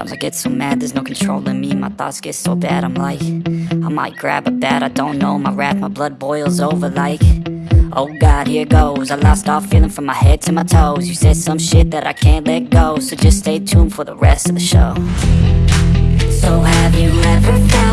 Sometimes I get so mad, there's no control in me. My thoughts get so bad, I'm like I might grab a bat, I don't know. My wrath, my blood boils over like Oh God, here goes. I lost all feeling from my head to my toes. You said some shit that I can't let go So just stay tuned for the rest of the show. So have you ever felt